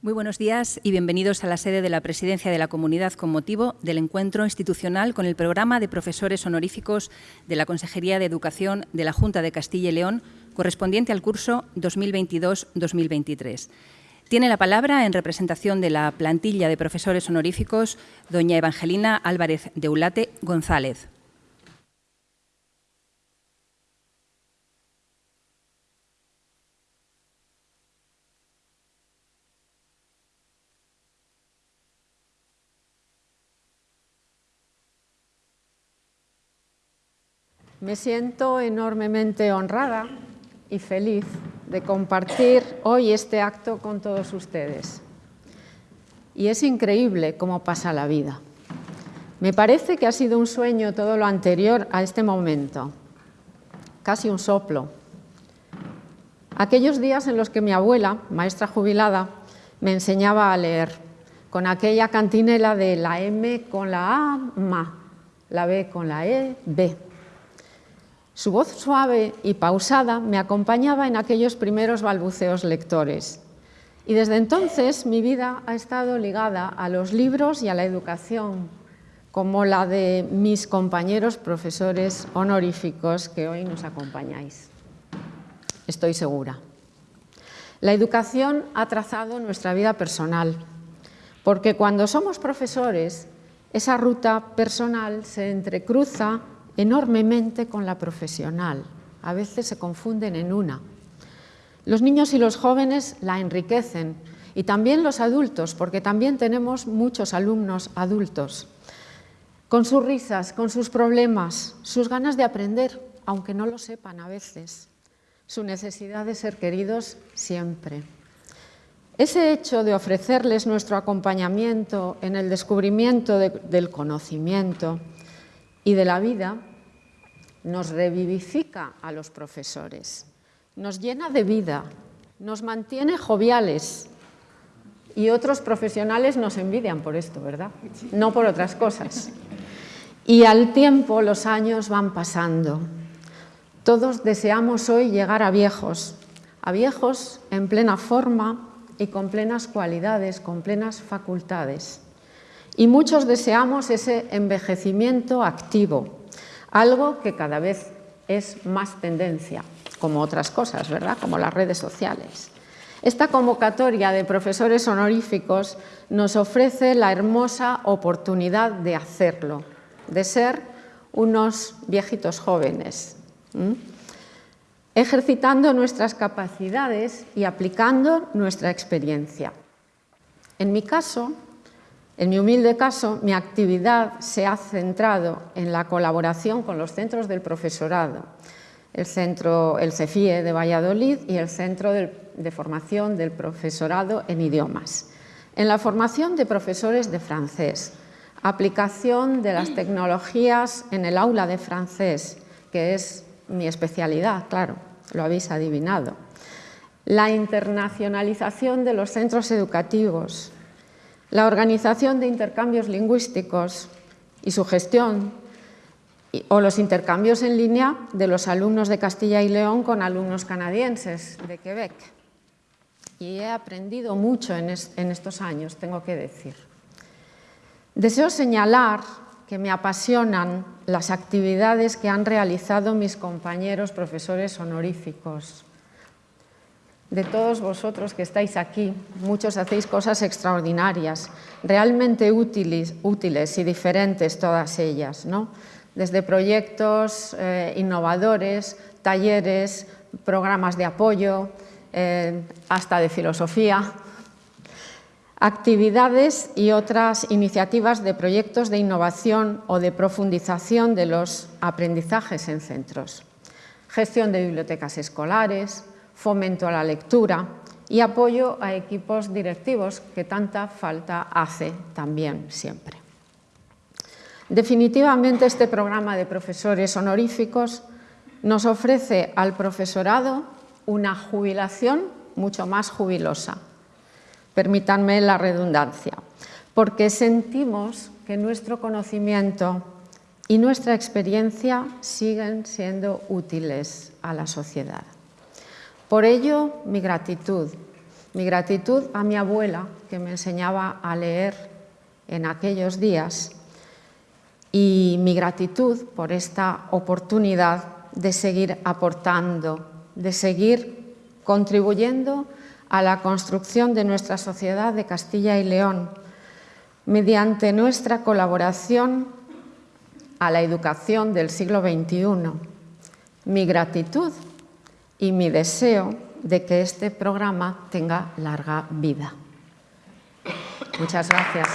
Muy buenos días y bienvenidos a la sede de la Presidencia de la Comunidad con motivo del encuentro institucional con el programa de profesores honoríficos de la Consejería de Educación de la Junta de Castilla y León correspondiente al curso 2022-2023. Tiene la palabra, en representación de la plantilla de profesores honoríficos, doña Evangelina Álvarez de Ulate González. Me siento enormemente honrada y feliz de compartir hoy este acto con todos ustedes. Y es increíble cómo pasa la vida. Me parece que ha sido un sueño todo lo anterior a este momento, casi un soplo. Aquellos días en los que mi abuela, maestra jubilada, me enseñaba a leer, con aquella cantinela de la M con la A, ma, la B con la E, B su voz suave y pausada me acompañaba en aquellos primeros balbuceos lectores. Y desde entonces mi vida ha estado ligada a los libros y a la educación, como la de mis compañeros profesores honoríficos que hoy nos acompañáis. Estoy segura. La educación ha trazado nuestra vida personal, porque cuando somos profesores, esa ruta personal se entrecruza enormemente con la profesional. A veces se confunden en una. Los niños y los jóvenes la enriquecen y también los adultos, porque también tenemos muchos alumnos adultos, con sus risas, con sus problemas, sus ganas de aprender, aunque no lo sepan a veces, su necesidad de ser queridos siempre. Ese hecho de ofrecerles nuestro acompañamiento en el descubrimiento del conocimiento y de la vida nos revivifica a los profesores, nos llena de vida, nos mantiene joviales y otros profesionales nos envidian por esto, ¿verdad? No por otras cosas. Y al tiempo los años van pasando. Todos deseamos hoy llegar a viejos, a viejos en plena forma y con plenas cualidades, con plenas facultades. Y muchos deseamos ese envejecimiento activo, algo que cada vez es más tendencia, como otras cosas, ¿verdad? Como las redes sociales. Esta convocatoria de profesores honoríficos nos ofrece la hermosa oportunidad de hacerlo, de ser unos viejitos jóvenes, ejercitando nuestras capacidades y aplicando nuestra experiencia. En mi caso, en mi humilde caso, mi actividad se ha centrado en la colaboración con los centros del profesorado, el centro, el CEFIE de Valladolid y el Centro de Formación del Profesorado en Idiomas. En la formación de profesores de francés, aplicación de las tecnologías en el aula de francés, que es mi especialidad, claro, lo habéis adivinado. La internacionalización de los centros educativos, la organización de intercambios lingüísticos y su gestión o los intercambios en línea de los alumnos de Castilla y León con alumnos canadienses de Quebec. Y he aprendido mucho en, estos años, tengo que decir. Deseo señalar que me apasionan las actividades que han realizado mis compañeros profesores honoríficos, de todos vosotros que estáis aquí, muchos hacéis cosas extraordinarias, realmente útiles, útiles y diferentes todas ellas, ¿no? desde proyectos eh, innovadores, talleres, programas de apoyo, eh, hasta de filosofía, actividades y otras iniciativas de proyectos de innovación o de profundización de los aprendizajes en centros, gestión de bibliotecas escolares, fomento a la lectura y apoyo a equipos directivos que tanta falta hace también siempre. Definitivamente este programa de profesores honoríficos nos ofrece al profesorado una jubilación mucho más jubilosa, permítanme la redundancia, porque sentimos que nuestro conocimiento y nuestra experiencia siguen siendo útiles a la sociedad. Por ello, mi gratitud Mi gratitud a mi abuela, que me enseñaba a leer en aquellos días, y mi gratitud por esta oportunidad de seguir aportando, de seguir contribuyendo a la construcción de nuestra sociedad de Castilla y León, mediante nuestra colaboración a la educación del siglo XXI. Mi gratitud y mi deseo de que este programa tenga larga vida. Muchas gracias.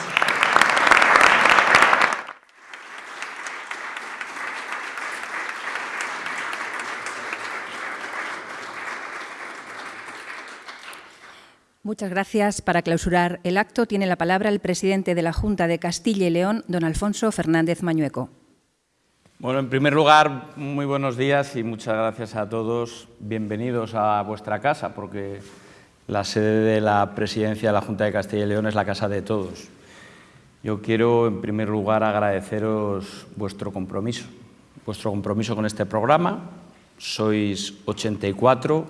Muchas gracias. Para clausurar el acto tiene la palabra el presidente de la Junta de Castilla y León, don Alfonso Fernández Mañueco. Bueno, en primer lugar, muy buenos días y muchas gracias a todos. Bienvenidos a vuestra casa, porque la sede de la presidencia de la Junta de Castilla y León es la casa de todos. Yo quiero, en primer lugar, agradeceros vuestro compromiso, vuestro compromiso con este programa. Sois 84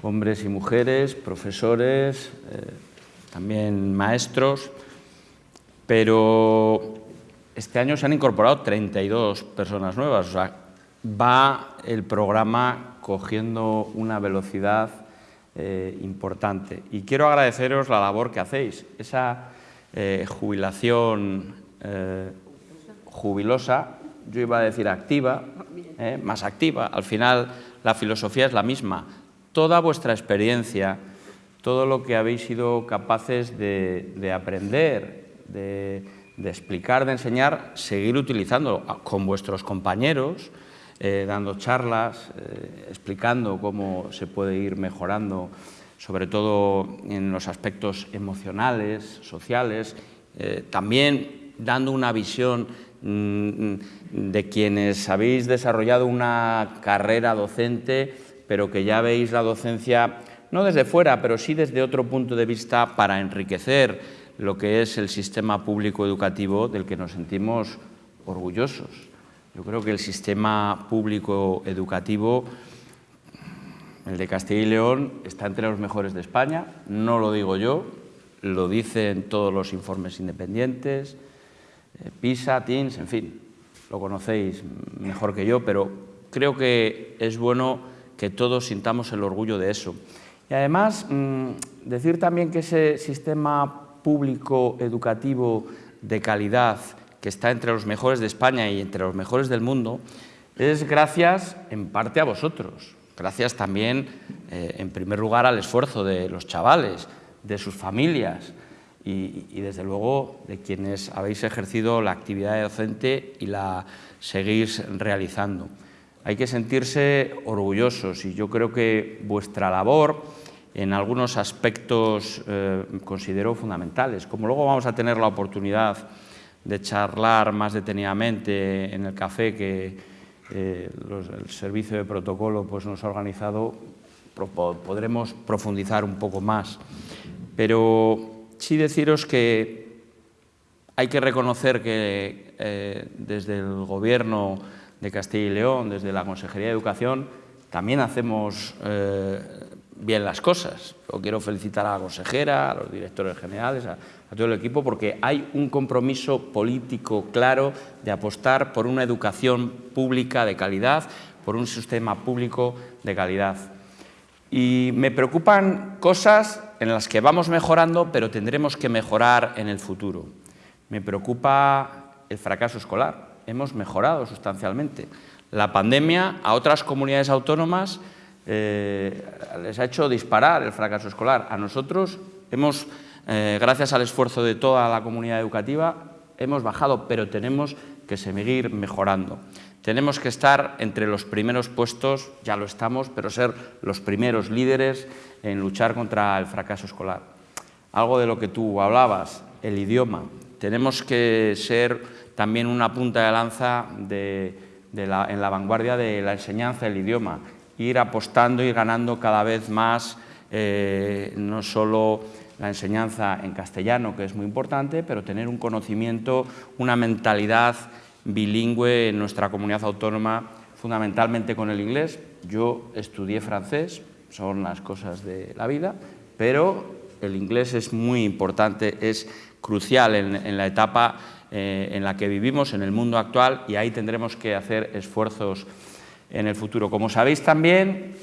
hombres y mujeres, profesores, eh, también maestros, pero este año se han incorporado 32 personas nuevas, o sea, va el programa cogiendo una velocidad eh, importante. Y quiero agradeceros la labor que hacéis, esa eh, jubilación jubilosa, yo iba a decir activa, más activa, al final la filosofía es la misma, toda vuestra experiencia, todo lo que habéis sido capaces de, aprender, de, explicar, de enseñar, seguir utilizando con vuestros compañeros, eh, dando charlas, eh, explicando cómo se puede ir mejorando, sobre todo en los aspectos emocionales, sociales, eh, también dando una visión mm, de quienes habéis desarrollado una carrera docente pero que ya veis la docencia no desde fuera, pero sí desde otro punto de vista para enriquecer lo que es el sistema público educativo del que nos sentimos orgullosos. Yo creo que el sistema público educativo, el de Castilla y León, está entre los mejores de España, no lo digo yo, lo dicen todos los informes independientes, eh, PISA, TINS, en fin, lo conocéis mejor que yo, pero creo que es bueno que todos sintamos el orgullo de eso. Y además, mm, decir también que ese sistema público educativo de calidad que está entre los mejores de España y entre los mejores del mundo, es gracias en parte a vosotros, gracias también, eh, en primer lugar, al esfuerzo de los chavales, de sus familias y, y, desde luego, de quienes habéis ejercido la actividad docente y la seguís realizando. Hay que sentirse orgullosos y yo creo que vuestra labor en algunos aspectos eh, considero fundamentales. Como luego vamos a tener la oportunidad de charlar más detenidamente en el café que eh, el servicio de protocolo pues, nos ha organizado, podremos profundizar un poco más. Pero sí deciros que hay que reconocer que eh, desde el Gobierno de Castilla y León, desde la Consejería de Educación, también hacemos eh, bien las cosas. Yo quiero felicitar a la consejera, a los directores generales, a, todo el equipo, porque hay un compromiso político claro de apostar por una educación pública de calidad, por un sistema público de calidad. Y me preocupan cosas en las que vamos mejorando, pero tendremos que mejorar en el futuro. Me preocupa el fracaso escolar hemos mejorado sustancialmente. La pandemia a otras comunidades autónomas eh, les ha hecho disparar el fracaso escolar. A nosotros hemos, eh, gracias al esfuerzo de toda la comunidad educativa, hemos bajado, pero tenemos que seguir mejorando. Tenemos que estar entre los primeros puestos, ya lo estamos, pero ser los primeros líderes en luchar contra el fracaso escolar. Algo de lo que tú hablabas, el idioma. Tenemos que ser también una punta de lanza en la vanguardia de la enseñanza del idioma, ir apostando y ganando cada vez más eh, no solo la enseñanza en castellano, que es muy importante, pero tener un conocimiento, una mentalidad bilingüe en nuestra comunidad autónoma, fundamentalmente con el inglés. Yo estudié francés, son las cosas de la vida, pero el inglés es muy importante, es crucial en, la etapa eh, en la que vivimos, en el mundo actual, y ahí tendremos que hacer esfuerzos en el futuro. Como sabéis también,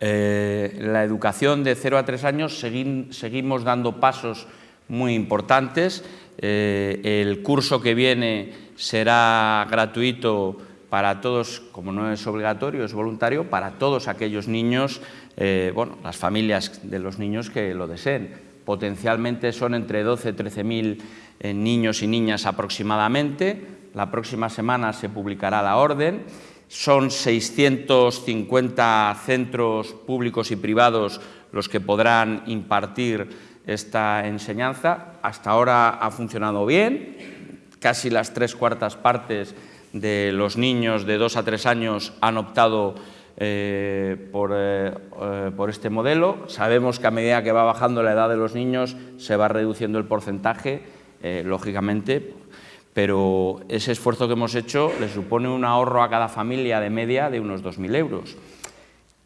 eh, la educación de 0 a 3 años seguimos dando pasos muy importantes. Eh, el curso que viene será gratuito para todos, como no es obligatorio, es voluntario, para todos aquellos niños, eh, bueno, las familias de los niños que lo deseen. Potencialmente son entre 12 y 13 mil niños y niñas aproximadamente. La próxima semana se publicará la orden son 650 centros públicos y privados los que podrán impartir esta enseñanza. Hasta ahora ha funcionado bien, casi las tres cuartas partes de los niños de dos a tres años han optado eh, eh, eh, por, este modelo. Sabemos que a medida que va bajando la edad de los niños se va reduciendo el porcentaje, lógicamente, pero ese esfuerzo que hemos hecho le supone un ahorro a cada familia de media de unos 2.000 euros.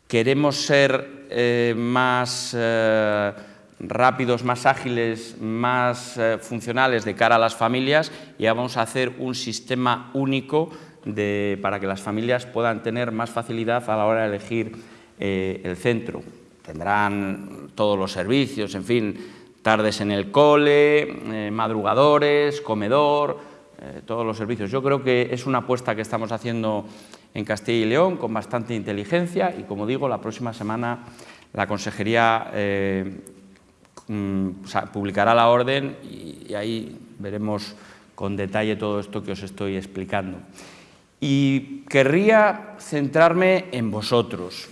Queremos ser eh, más eh, rápidos, más ágiles, más eh, funcionales de cara a las familias y vamos a hacer un sistema único para que las familias puedan tener más facilidad a la hora de elegir el centro. Tendrán todos los servicios, en fin, tardes en el cole, madrugadores, comedor, eh, todos los servicios. Yo creo que es una apuesta que estamos haciendo en Castilla y León con bastante inteligencia y, como digo, la próxima semana la Consejería eh, mm, publicará la orden y, ahí veremos con detalle todo esto que os estoy explicando. Y querría centrarme en vosotros.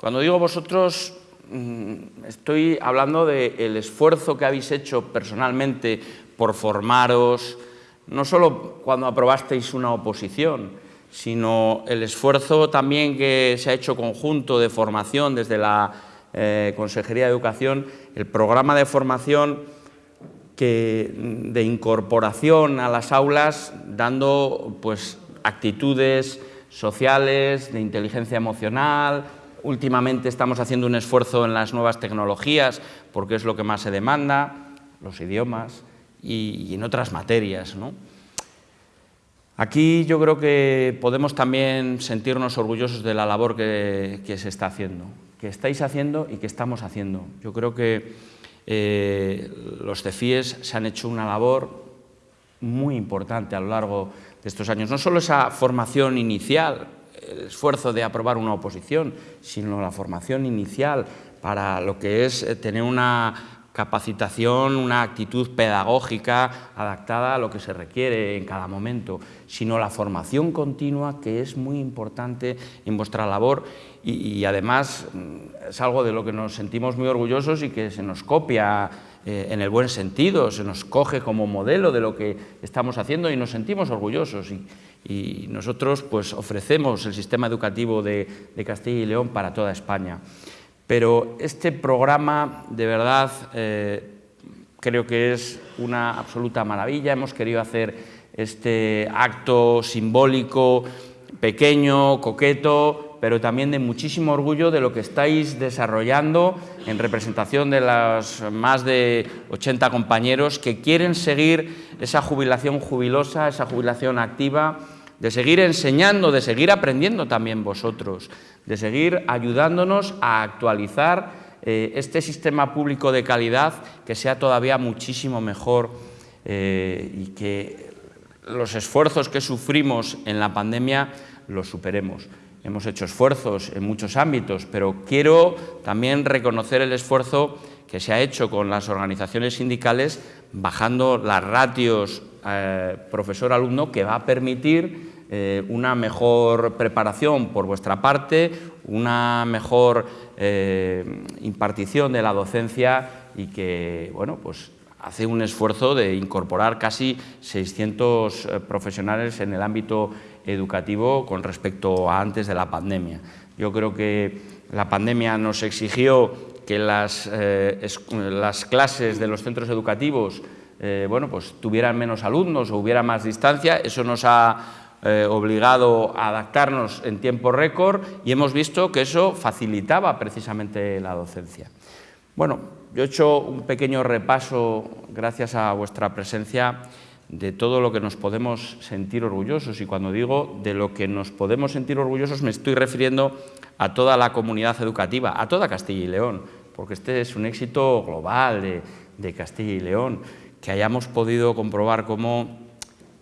Cuando digo vosotros, mm, estoy hablando del esfuerzo que habéis hecho personalmente por formaros, no solo cuando aprobasteis una oposición, sino el esfuerzo también que se ha hecho conjunto de formación desde la eh, Consejería de Educación, el programa de formación de incorporación a las aulas, dando pues, actitudes sociales, de inteligencia emocional. Últimamente estamos haciendo un esfuerzo en las nuevas tecnologías, porque es lo que más se demanda, los idiomas, y, en otras materias. Aquí yo creo que podemos también sentirnos orgullosos de la labor que, se está haciendo, que estáis haciendo y que estamos haciendo. Yo creo que eh, los CEFIES se han hecho una labor muy importante a lo largo de estos años. No solo esa formación inicial, el esfuerzo de aprobar una oposición, sino la formación inicial para lo que es eh, tener una capacitación, una actitud pedagógica adaptada a lo que se requiere en cada momento, sino la formación continua, que es muy importante en vuestra labor y, además mm, es algo de lo que nos sentimos muy orgullosos y que se nos copia eh, en el buen sentido, se nos coge como modelo de lo que estamos haciendo y nos sentimos orgullosos. Y, nosotros pues, ofrecemos el sistema educativo de Castilla y León para toda España. Pero este programa, de verdad, eh, creo que es una absoluta maravilla. Hemos querido hacer este acto simbólico, pequeño, coqueto, pero también de muchísimo orgullo de lo que estáis desarrollando en representación de los más de 80 compañeros que quieren seguir esa jubilación jubilosa, esa jubilación activa, de seguir enseñando, de seguir aprendiendo también vosotros, de seguir ayudándonos a actualizar eh, este sistema público de calidad que sea todavía muchísimo mejor eh, y que los esfuerzos que sufrimos en la pandemia los superemos. Hemos hecho esfuerzos en muchos ámbitos, pero quiero también reconocer el esfuerzo que se ha hecho con las organizaciones sindicales bajando las ratios eh, profesor-alumno que va a permitir eh, una mejor preparación por vuestra parte, una mejor eh, impartición de la docencia y que bueno, pues hace un esfuerzo de incorporar casi 600 profesionales en el ámbito educativo con respecto a antes de la pandemia. Yo creo que la pandemia nos exigió que las, las clases de los centros educativos eh, bueno, pues tuvieran menos alumnos o hubiera más distancia, eso nos ha eh, obligado a adaptarnos en tiempo récord y hemos visto que eso facilitaba precisamente la docencia. Bueno, yo he hecho un pequeño repaso, gracias a vuestra presencia, de todo lo que nos podemos sentir orgullosos. Y cuando digo de lo que nos podemos sentir orgullosos, me estoy refiriendo a toda la comunidad educativa, a toda Castilla y León, porque este es un éxito global de, Castilla y León, que hayamos podido comprobar cómo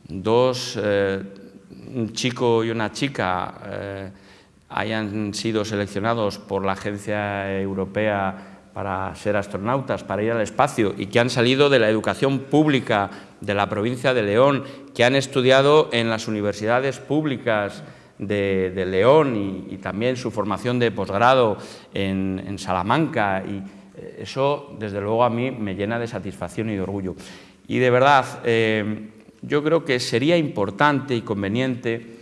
dos, eh, un chico y una chica, eh, hayan sido seleccionados por la Agencia Europea para ser astronautas, para ir al espacio y que han salido de la educación pública de la provincia de León, que han estudiado en las universidades públicas de, León y, también su formación de posgrado en, Salamanca y eh, eso desde luego a mí me llena de satisfacción y de orgullo. Y de verdad, eh, yo creo que sería importante y conveniente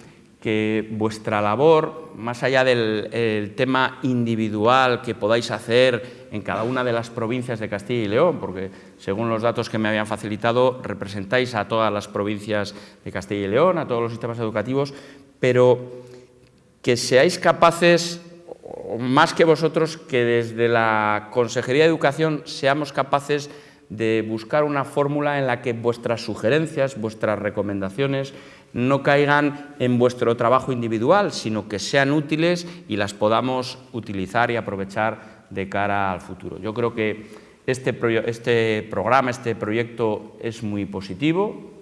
que vuestra labor, más allá del tema individual que podáis hacer en cada una de las provincias de Castilla y León, porque según los datos que me habían facilitado, representáis a todas las provincias de Castilla y León, a todos los sistemas educativos, pero que seáis capaces, más que vosotros, que desde la Consejería de Educación seamos capaces de buscar una fórmula en la que vuestras sugerencias, vuestras recomendaciones, no caigan en vuestro trabajo individual, sino que sean útiles y las podamos utilizar y aprovechar de cara al futuro. Yo creo que este, este programa, este proyecto es muy positivo.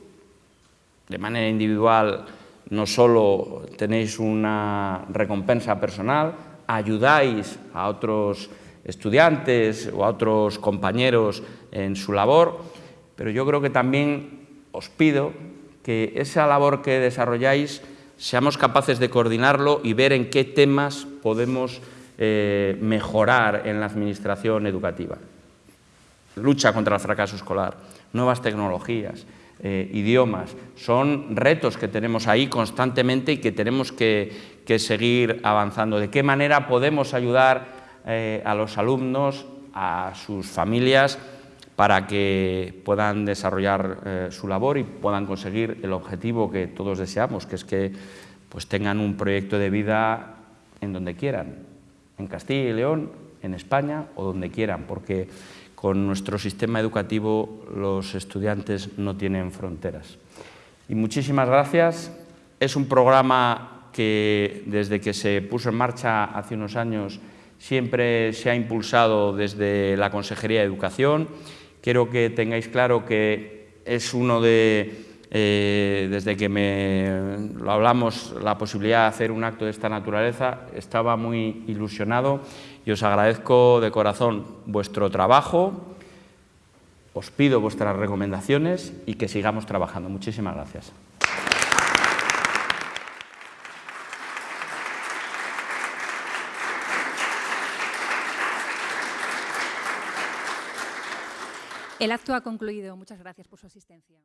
De manera individual no solo tenéis una recompensa personal, ayudáis a otros estudiantes o a otros compañeros en su labor, pero yo creo que también os pido que esa labor que desarrolláis seamos capaces de coordinarlo y ver en qué temas podemos eh, mejorar en la administración educativa. Lucha contra el fracaso escolar, nuevas tecnologías, eh, idiomas, son retos que tenemos ahí constantemente y que tenemos que, seguir avanzando. ¿De qué manera podemos ayudar eh, a los alumnos, a sus familias, para que puedan desarrollar eh, su labor y puedan conseguir el objetivo que todos deseamos, que es que pues, tengan un proyecto de vida en donde quieran, en Castilla y León, en España o donde quieran, porque con nuestro sistema educativo los estudiantes no tienen fronteras. Y muchísimas gracias. Es un programa que desde que se puso en marcha hace unos años siempre se ha impulsado desde la Consejería de Educación Quiero que tengáis claro que es uno de, eh, desde que me lo hablamos, la posibilidad de hacer un acto de esta naturaleza, estaba muy ilusionado y os agradezco de corazón vuestro trabajo, os pido vuestras recomendaciones y que sigamos trabajando. Muchísimas gracias. El acto ha concluido. Muchas gracias por su asistencia.